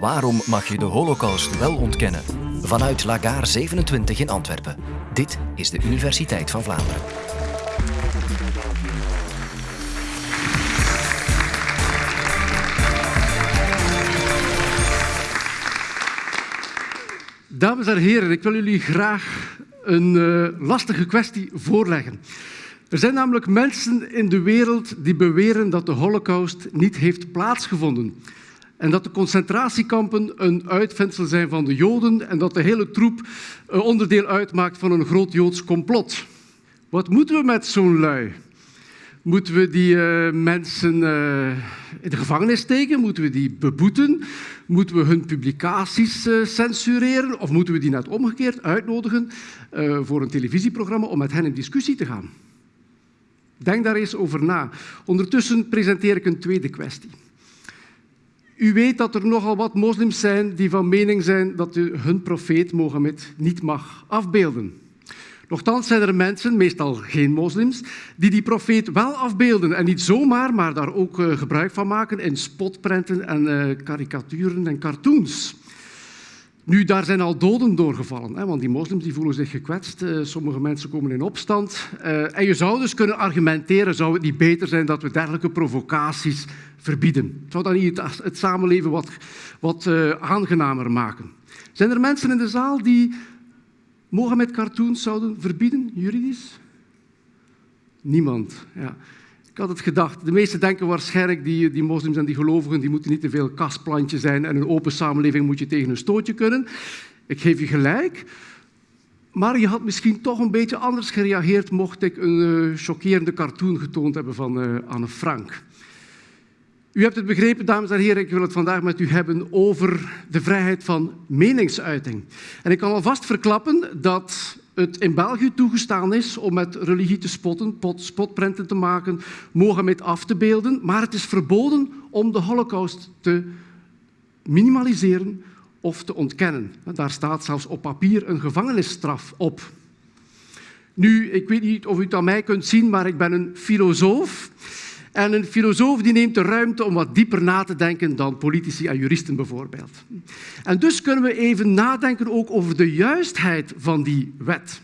Waarom mag je de Holocaust wel ontkennen? Vanuit Lagaar 27 in Antwerpen. Dit is de Universiteit van Vlaanderen. Dames en heren, ik wil jullie graag een uh, lastige kwestie voorleggen. Er zijn namelijk mensen in de wereld die beweren dat de Holocaust niet heeft plaatsgevonden. En dat de concentratiekampen een uitvindsel zijn van de Joden en dat de hele troep uh, onderdeel uitmaakt van een groot Joods complot. Wat moeten we met zo'n lui? Moeten we die uh, mensen uh, in de gevangenis steken? Moeten we die beboeten? Moeten we hun publicaties censureren? Of moeten we die net omgekeerd uitnodigen voor een televisieprogramma om met hen in discussie te gaan? Denk daar eens over na. Ondertussen presenteer ik een tweede kwestie. U weet dat er nogal wat moslims zijn die van mening zijn dat u hun profeet Mohammed niet mag afbeelden. Nochtans zijn er mensen, meestal geen moslims, die die profeet wel afbeelden. En niet zomaar, maar daar ook uh, gebruik van maken in spotprenten en uh, karikaturen en cartoons. Nu, daar zijn al doden doorgevallen, hè, want die moslims die voelen zich gekwetst. Uh, sommige mensen komen in opstand. en je zou dus kunnen argumenteren, zou het niet beter zijn dat we dergelijke provocaties verbieden? Zou dat niet het, het samenleven wat, wat aangenamer maken? Zijn er mensen in de zaal die Mohammed cartoons zouden verbieden, juridisch? Niemand. Ja. Ik had het gedacht. De meesten denken waarschijnlijk, die, die moslims en die gelovigen, die moeten niet te veel kastplantje zijn en een open samenleving moet je tegen een stootje kunnen. Ik geef je gelijk. Maar je had misschien toch een beetje anders gereageerd mocht ik een uh, chockerende cartoon getoond hebben van uh, Anne Frank. U hebt het begrepen, dames en heren. Ik wil het vandaag met u hebben over de vrijheid van meningsuiting. En ik kan alvast verklappen dat het in België toegestaan is om met religie te spotten, spotprenten te maken, Mohammed af te beelden, maar het is verboden om de holocaust te minimaliseren of te ontkennen. Daar staat zelfs op papier een gevangenisstraf op. Nu, ik weet niet of u het aan mij kunt zien, maar ik ben een filosoof. En een filosoof die neemt de ruimte om wat dieper na te denken dan politici en juristen bijvoorbeeld. En dus kunnen we even nadenken ook over de juistheid van die wet.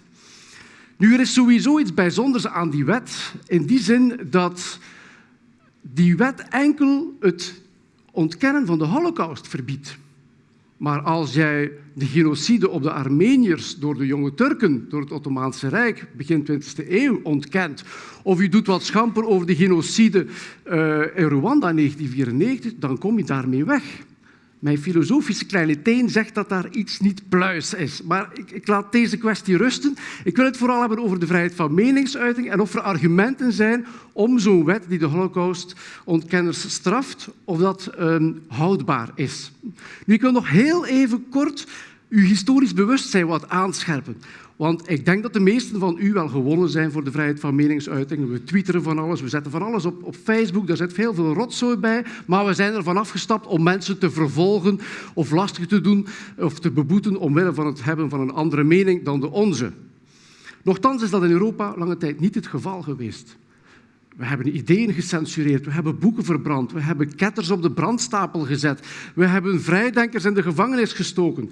Nu, er is sowieso iets bijzonders aan die wet, in die zin dat die wet enkel het ontkennen van de holocaust verbiedt. Maar als jij de genocide op de Armeniërs door de jonge Turken, door het Ottomaanse Rijk, begin 20e eeuw ontkent, of je doet wat schamper over de genocide uh, in Rwanda in 1994, dan kom je daarmee weg. Mijn filosofische kleine teen zegt dat daar iets niet pluis is. Maar ik, ik, laat deze kwestie rusten. Ik wil het vooral hebben over de vrijheid van meningsuiting en of er argumenten zijn om zo'n wet die de holocaust-ontkenners straft, of dat um, houdbaar is. Nu, ik wil nog heel even kort uw historisch bewustzijn wat aanscherpen. Want ik denk dat de meesten van u wel gewonnen zijn voor de vrijheid van meningsuiting. We twitteren van alles, we zetten van alles op, op Facebook, daar zit heel veel rotzooi bij. Maar we zijn ervan afgestapt om mensen te vervolgen of lastig te doen of te beboeten omwille van het hebben van een andere mening dan de onze. Nochtans is dat in Europa lange tijd niet het geval geweest. We hebben ideeën gecensureerd, we hebben boeken verbrand, we hebben ketters op de brandstapel gezet, we hebben vrijdenkers in de gevangenis gestoken.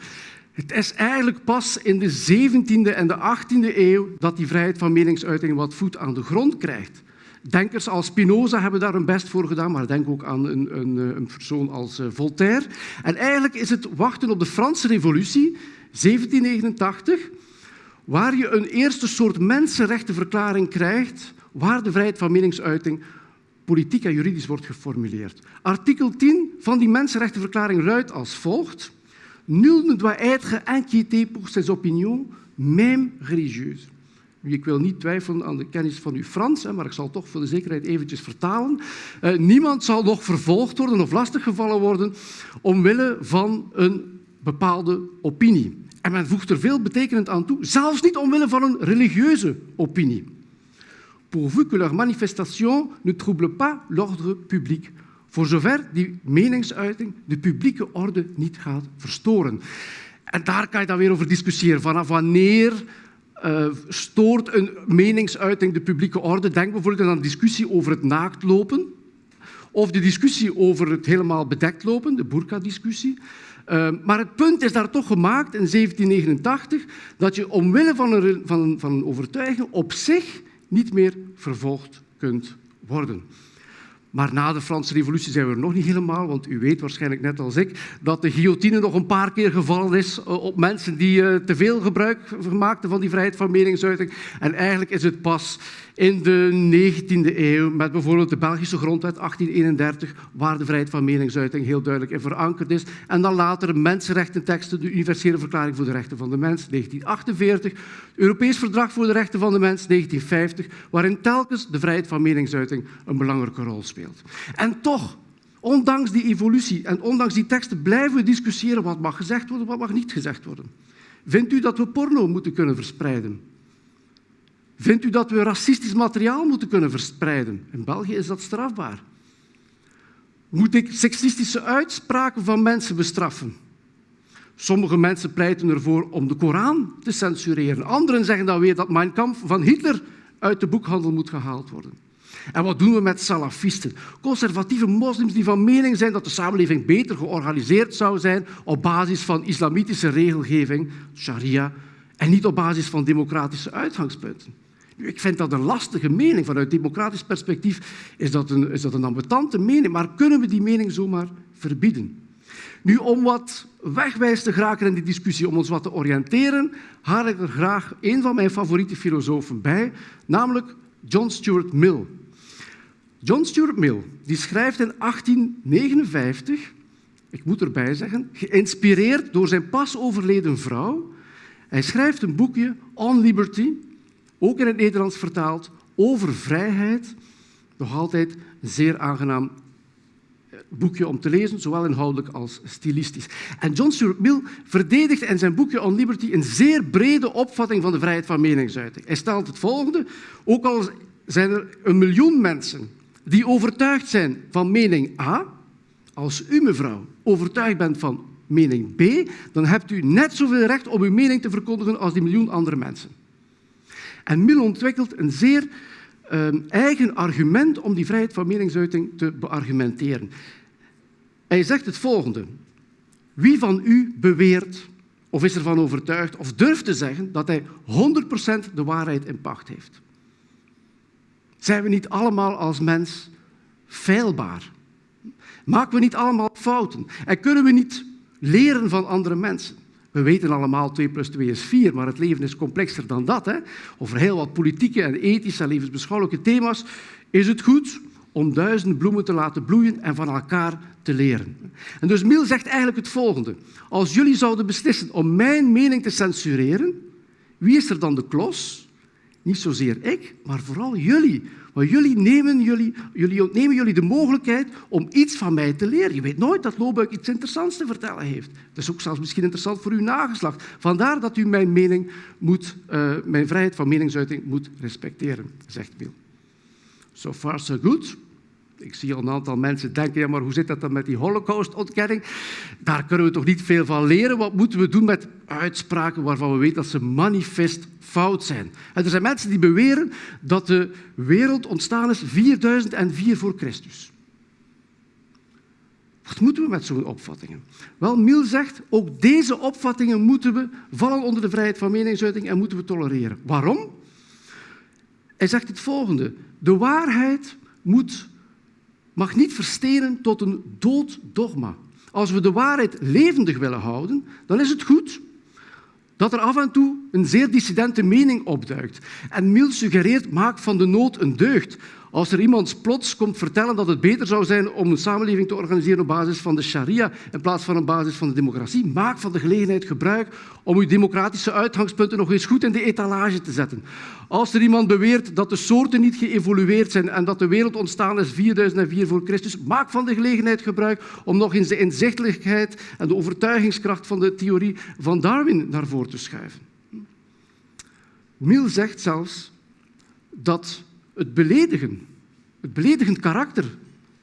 Het is eigenlijk pas in de 17e en de 18e eeuw dat die vrijheid van meningsuiting wat voet aan de grond krijgt. Denkers als Spinoza hebben daar hun best voor gedaan, maar denk ook aan een, een, een persoon als eh, Voltaire. En eigenlijk is het wachten op de Franse Revolutie, 1789, waar je een eerste soort mensenrechtenverklaring krijgt, waar de vrijheid van meningsuiting politiek en juridisch wordt geformuleerd. Artikel 10 van die mensenrechtenverklaring luidt als volgt. Nul ne doit être inquiété pour ses opinions, même religieuses. Ik wil niet twijfelen aan de kennis van uw Frans, maar ik zal toch voor de zekerheid eventjes vertalen. Uh, niemand zal nog vervolgd worden of lastiggevallen worden omwille van een bepaalde opinie. En men voegt er veel betekenend aan toe, zelfs niet omwille van een religieuze opinie. Pourvu que leur manifestation ne trouble pas l'ordre public voor zover die meningsuiting de publieke orde niet gaat verstoren. En daar kan je dan weer over discussiëren. Vanaf wanneer uh, stoort een meningsuiting de publieke orde? Denk bijvoorbeeld aan een discussie over het naaktlopen. of de discussie over het helemaal bedekt lopen, de burka-discussie. Uh, maar het punt is daar toch gemaakt in 1789 dat je omwille van een, van, van een overtuiging op zich niet meer vervolgd kunt worden. Maar na de Franse Revolutie zijn we er nog niet helemaal, want u weet waarschijnlijk net als ik dat de guillotine nog een paar keer gevallen is eh, op mensen die eh, te veel gebruik maakten van die vrijheid van meningsuiting. En eigenlijk is het pas in de 19e eeuw, met bijvoorbeeld de Belgische grondwet 1831, waar de vrijheid van meningsuiting heel duidelijk in verankerd is. En dan later mensenrechtenteksten, de Universele Verklaring voor de Rechten van de Mens, 1948, Europees Verdrag voor de Rechten van de Mens, 1950, waarin telkens de vrijheid van meningsuiting een belangrijke rol speelt. En toch, ondanks die evolutie en ondanks die teksten, blijven we discussiëren wat mag gezegd worden, wat mag niet gezegd worden. Vindt u dat we porno moeten kunnen verspreiden? Vindt u dat we racistisch materiaal moeten kunnen verspreiden? In België is dat strafbaar. Moet ik seksistische uitspraken van mensen bestraffen? Sommige mensen pleiten ervoor om de Koran te censureren. Anderen zeggen dan weer dat Mein Kampf van Hitler uit de boekhandel moet gehaald worden. En wat doen we met salafisten? Conservatieve moslims die van mening zijn dat de samenleving beter georganiseerd zou zijn op basis van islamitische regelgeving, sharia, en niet op basis van democratische uitgangspunten. Ik vind dat een lastige mening. Vanuit democratisch perspectief is dat een, is dat een ambetante mening. Maar kunnen we die mening zomaar verbieden? Nu, om wat wegwijs te geraken in die discussie, om ons wat te oriënteren, haal ik er graag een van mijn favoriete filosofen bij, namelijk John Stuart Mill. John Stuart Mill die schrijft in 1859, ik moet erbij zeggen, geïnspireerd door zijn pas overleden vrouw, hij schrijft een boekje On Liberty, ook in het Nederlands vertaald, over vrijheid. Nog altijd een zeer aangenaam eh, boekje om te lezen, zowel inhoudelijk als stilistisch. En John Stuart Mill verdedigt in zijn boekje On Liberty een zeer brede opvatting van de vrijheid van meningsuiting. Hij stelt het volgende, ook al zijn er een miljoen mensen die overtuigd zijn van mening A, als u mevrouw overtuigd bent van mening B, dan hebt u net zoveel recht om uw mening te verkondigen als die miljoen andere mensen. En Mill ontwikkelt een zeer uh, eigen argument om die vrijheid van meningsuiting te beargumenteren. Hij zegt het volgende. Wie van u beweert of is ervan overtuigd of durft te zeggen dat hij 100% de waarheid in pacht heeft? Zijn we niet allemaal als mens feilbaar? Maken we niet allemaal fouten? En kunnen we niet leren van andere mensen? We weten allemaal 2 plus 2 is 4, maar het leven is complexer dan dat. Hè? Over heel wat politieke en ethische en levensbeschouwelijke thema's is het goed om duizend bloemen te laten bloeien en van elkaar te leren. En dus Miel zegt eigenlijk het volgende. Als jullie zouden beslissen om mijn mening te censureren, wie is er dan de klos? Niet zozeer ik, maar vooral jullie. Maar jullie, nemen jullie, jullie ontnemen jullie de mogelijkheid om iets van mij te leren. Je weet nooit dat Lobuik iets interessants te vertellen heeft. Dat is ook zelfs misschien interessant voor uw nageslacht. Vandaar dat u mijn mening moet, uh, mijn vrijheid van meningsuiting moet respecteren, zegt Bill. So far so good. Ik zie al een aantal mensen denken, ja, maar hoe zit dat dan met die holocaustontkenning? Daar kunnen we toch niet veel van leren? Wat moeten we doen met uitspraken waarvan we weten dat ze manifest fout zijn? En er zijn mensen die beweren dat de wereld ontstaan is 4004 voor Christus. Wat moeten we met zo'n opvattingen? Wel, Miel zegt, ook deze opvattingen moeten we vallen onder de vrijheid van meningsuiting en moeten we tolereren. Waarom? Hij zegt het volgende. De waarheid moet mag niet verstenen tot een dood dogma. Als we de waarheid levendig willen houden, dan is het goed dat er af en toe een zeer dissidente mening opduikt. En Miel suggereert, maak van de nood een deugd. Als er iemand plots komt vertellen dat het beter zou zijn om een samenleving te organiseren op basis van de sharia in plaats van op basis van de democratie, maak van de gelegenheid gebruik om uw democratische uitgangspunten nog eens goed in de etalage te zetten. Als er iemand beweert dat de soorten niet geëvolueerd zijn en dat de wereld ontstaan is 4004 voor Christus, maak van de gelegenheid gebruik om nog eens de inzichtelijkheid en de overtuigingskracht van de theorie van Darwin naar voren te schuiven. Mill zegt zelfs dat het beledigen, het beledigend karakter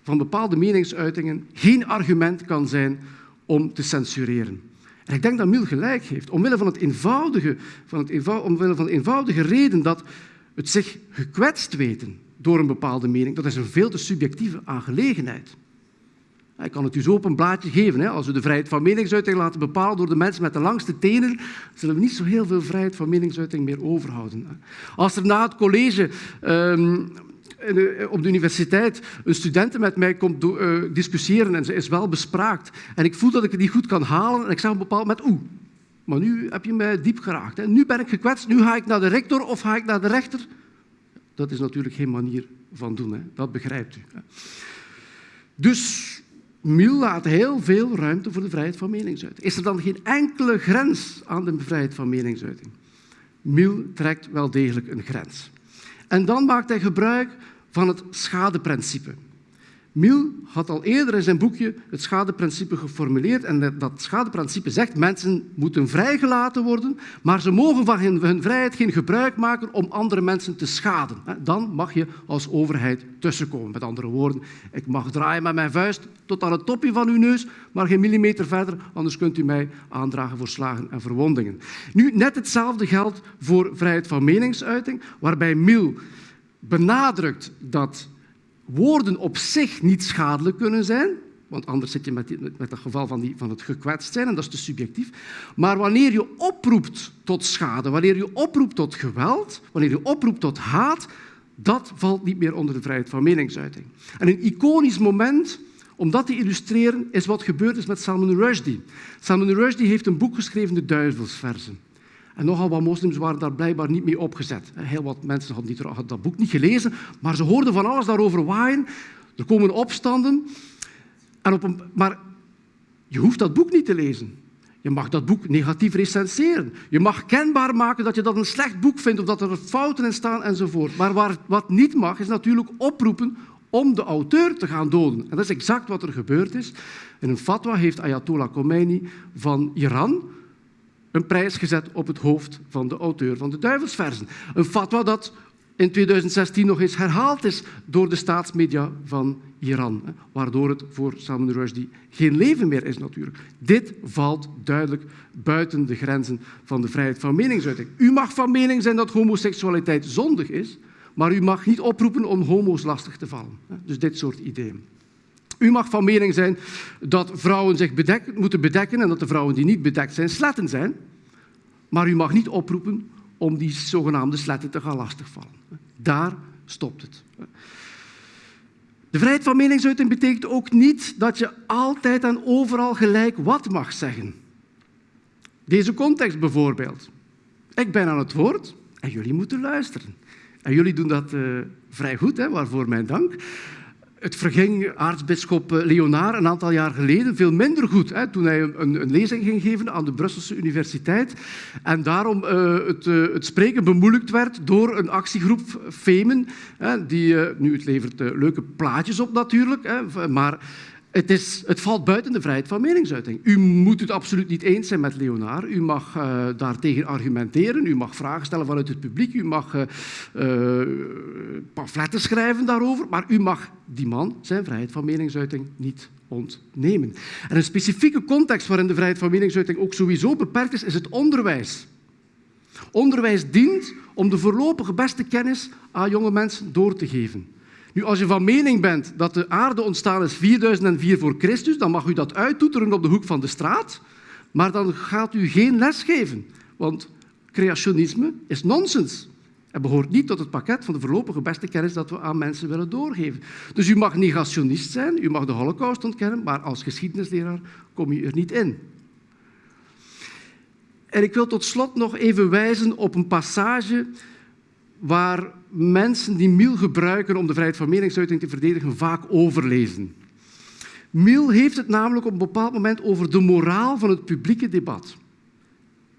van bepaalde meningsuitingen geen argument kan zijn om te censureren. En ik denk dat Mill gelijk heeft, omwille van, het eenvoudige, van, het omwille van de eenvoudige reden dat het zich gekwetst weten door een bepaalde mening, dat is een veel te subjectieve aangelegenheid. Ik kan het u zo op een blaadje geven. Als we de vrijheid van meningsuiting laten bepalen door de mensen met de langste tenen, zullen we niet zo heel veel vrijheid van meningsuiting meer overhouden. Als er na het college ehm, op de universiteit een student met mij komt uh, discussiëren en ze is wel bespraakt en ik voel dat ik het niet goed kan halen en ik zeg een bepaald moment, oeh, maar nu heb je mij diep geraakt. Hè. Nu ben ik gekwetst, nu ga ik naar de rector of ga ik naar de rechter. Dat is natuurlijk geen manier van doen, hè. dat begrijpt u. Dus Miel laat heel veel ruimte voor de vrijheid van meningsuiting. Is er dan geen enkele grens aan de vrijheid van meningsuiting? Miel trekt wel degelijk een grens. En dan maakt hij gebruik van het schadeprincipe. Miel had al eerder in zijn boekje het schadeprincipe geformuleerd. En dat schadeprincipe zegt mensen moeten vrijgelaten worden, maar ze mogen van hun vrijheid geen gebruik maken om andere mensen te schaden. Dan mag je als overheid tussenkomen. Met andere woorden, ik mag draaien met mijn vuist tot aan het topje van uw neus, maar geen millimeter verder, anders kunt u mij aandragen voor slagen en verwondingen. Nu, net hetzelfde geldt voor vrijheid van meningsuiting, waarbij Miel benadrukt dat woorden op zich niet schadelijk kunnen zijn, want anders zit je met, met, het geval van, die, van het gekwetst zijn en dat is te subjectief. Maar wanneer je oproept tot schade, wanneer je oproept tot geweld, wanneer je oproept tot haat, dat valt niet meer onder de vrijheid van meningsuiting. En een iconisch moment om dat te illustreren is wat gebeurd is met Salman Rushdie. Salman Rushdie heeft een boek geschreven, De Duivelsversen. En nogal wat moslims waren daar blijkbaar niet mee opgezet. Heel wat mensen hadden, niet, dat boek niet gelezen, maar ze hoorden van alles daarover waaien. Er komen opstanden. En op een, maar je hoeft dat boek niet te lezen. Je mag dat boek negatief recenseren. Je mag kenbaar maken dat je dat een slecht boek vindt of dat er fouten in staan enzovoort. Maar wat niet mag, is natuurlijk oproepen om de auteur te gaan doden. En dat is exact wat er gebeurd is. In een fatwa heeft Ayatollah Khomeini van Iran een prijs gezet op het hoofd van de auteur van de Duivelsversen. Een fatwa dat in 2016 nog eens herhaald is door de staatsmedia van Iran, waardoor het voor Salman Rushdie geen leven meer is natuurlijk. Dit valt duidelijk buiten de grenzen van de vrijheid van meningsuiting. U mag van mening zijn dat homoseksualiteit zondig is, maar u mag niet oproepen om homo's lastig te vallen. Dus dit soort ideeën. U mag van mening zijn dat vrouwen zich moeten bedekken en dat de vrouwen die niet bedekt zijn sletten zijn. Maar u mag niet oproepen om die zogenaamde sletten te gaan lastigvallen. Daar stopt het. De vrijheid van meningsuiting betekent ook niet dat je altijd en overal gelijk wat mag zeggen. Deze context bijvoorbeeld. Ik ben aan het woord en jullie moeten luisteren. En jullie doen dat uh, vrij goed, hè, waarvoor mijn dank. Het verging aartsbisschop eh, Leonard een aantal jaar geleden veel minder goed hè, toen hij een, een, lezing ging geven aan de Brusselse Universiteit en daarom uh, het, uh, het, spreken bemoeilijkt werd door een actiegroep Femen. Hè, die, nu, het levert leuke plaatjes op natuurlijk, hè, maar het, is, het, valt buiten de vrijheid van meningsuiting. U moet het absoluut niet eens zijn met Leonard. U mag uh, daartegen argumenteren. U mag vragen stellen vanuit het publiek. U mag uh, pamfletten schrijven daarover. Maar u mag die man zijn vrijheid van meningsuiting niet ontnemen. En een specifieke context waarin de vrijheid van meningsuiting ook sowieso beperkt is, is het onderwijs. Onderwijs dient om de voorlopige beste kennis aan jonge mensen door te geven. Nu, als je van mening bent dat de aarde ontstaan is 4004 voor Christus, dan mag u dat uittoeteren op de hoek van de straat, maar dan gaat u geen les geven, want creationisme is nonsens. Het behoort niet tot het pakket van de voorlopige beste kennis dat we aan mensen willen doorgeven. Dus u mag negationist zijn, u mag de holocaust ontkennen, maar als geschiedenisleraar kom je er niet in. En ik wil tot slot nog even wijzen op een passage waar mensen die Miel gebruiken om de vrijheid van meningsuiting te verdedigen vaak overlezen. Miel heeft het namelijk op een bepaald moment over de moraal van het publieke debat.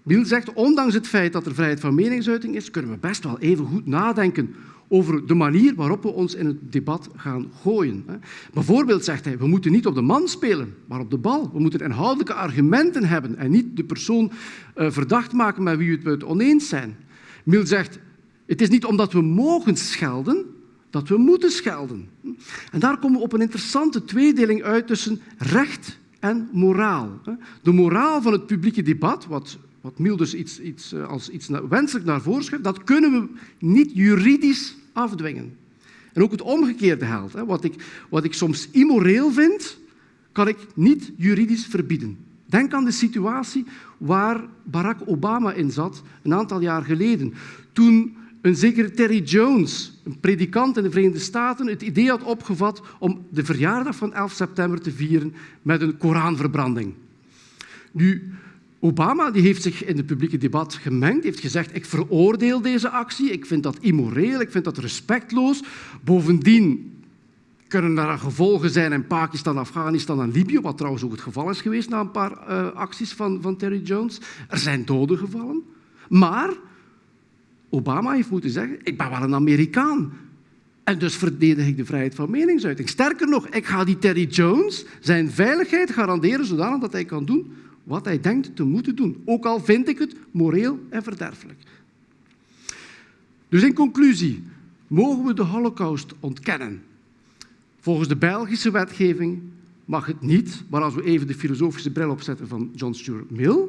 Miel zegt, ondanks het feit dat er vrijheid van meningsuiting is, kunnen we best wel even goed nadenken over de manier waarop we ons in het debat gaan gooien. Bijvoorbeeld zegt hij, we moeten niet op de man spelen, maar op de bal. We moeten inhoudelijke argumenten hebben en niet de persoon eh, verdacht maken met wie we het oneens zijn. Miel zegt, het is niet omdat we mogen schelden, dat we moeten schelden. En daar komen we op een interessante tweedeling uit tussen recht en moraal. De moraal van het publieke debat, wat, wat iets, iets, eh, als iets wenselijk naar voren schuift, dat kunnen we niet juridisch afdwingen. En ook het omgekeerde geldt. Wat ik, wat ik soms immoreel vind, kan ik niet juridisch verbieden. Denk aan de situatie waar Barack Obama in zat een aantal jaar geleden. Toen een zekere Terry Jones, een predikant in de Verenigde Staten, het idee had opgevat om de verjaardag van 11 september te vieren met een Koranverbranding. Nu, Obama die heeft zich in het publieke debat gemengd, heeft gezegd ik veroordeel deze actie, ik vind dat immoreel, ik vind dat respectloos. Bovendien kunnen er gevolgen zijn in Pakistan, Afghanistan en Libië, wat trouwens ook het geval is geweest na een paar uh, acties van, van Terry Jones. Er zijn doden gevallen. Maar Obama heeft moeten zeggen, ik ben wel een Amerikaan. En dus verdedig ik de vrijheid van meningsuiting. Sterker nog, ik ga die Terry Jones zijn veiligheid garanderen zodanig dat hij kan doen wat hij denkt te moeten doen. Ook al vind ik het moreel en verderfelijk. Dus in conclusie, mogen we de holocaust ontkennen? Volgens de Belgische wetgeving mag het niet, maar als we even de filosofische bril opzetten van John Stuart Mill,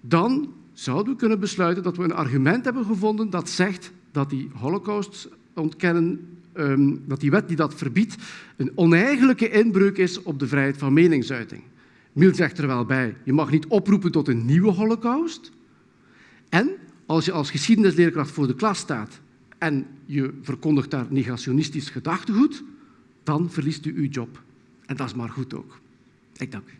dan zouden we kunnen besluiten dat we een argument hebben gevonden dat zegt dat die holocaust ontkennen, ehm, dat die wet die dat verbiedt, een oneigenlijke inbreuk is op de vrijheid van meningsuiting. Mill zegt er wel bij, je mag niet oproepen tot een nieuwe holocaust. En als je als geschiedenisleerkracht voor de klas staat en je verkondigt daar negationistisch gedachtegoed, dan verliest u uw job. En dat is maar goed ook. Ik dank u.